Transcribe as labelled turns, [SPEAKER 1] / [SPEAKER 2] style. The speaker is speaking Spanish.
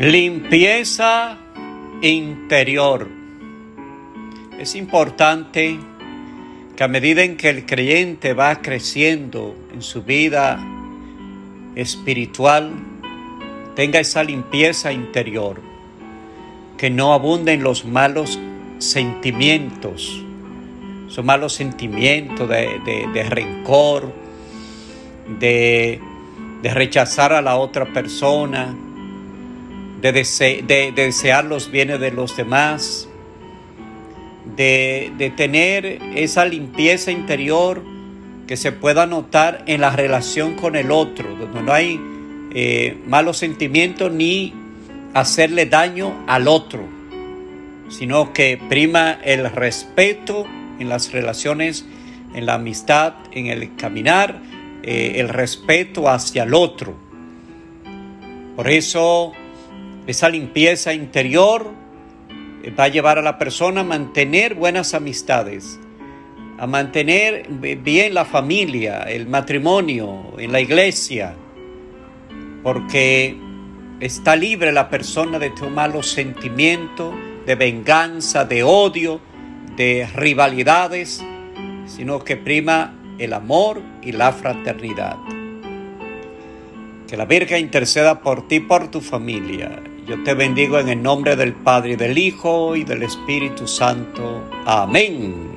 [SPEAKER 1] Limpieza interior. Es importante que a medida en que el creyente va creciendo en su vida espiritual, tenga esa limpieza interior, que no abunden los malos sentimientos, esos malos sentimientos de, rencor, de, de rechazar a la otra persona, de, desear los bienes de los demás, de, tener esa limpieza interior que se pueda notar en la relación con el otro, donde no hay eh, malos sentimientos ni hacerle daño al otro, sino que prima el respeto en las relaciones, en la amistad, en el caminar, eh, el respeto hacia el otro. Por eso esa limpieza interior eh, va a llevar a la persona a mantener buenas amistades, a mantener bien la familia, el matrimonio, en la iglesia, porque está libre la persona de tomar los sentimientos de venganza, de odio, de rivalidades, sino que prima el amor y la fraternidad. Que la Virgen interceda por ti, por tu familia yo te bendigo en el nombre del Padre, y del Hijo y del Espíritu Santo. Amén.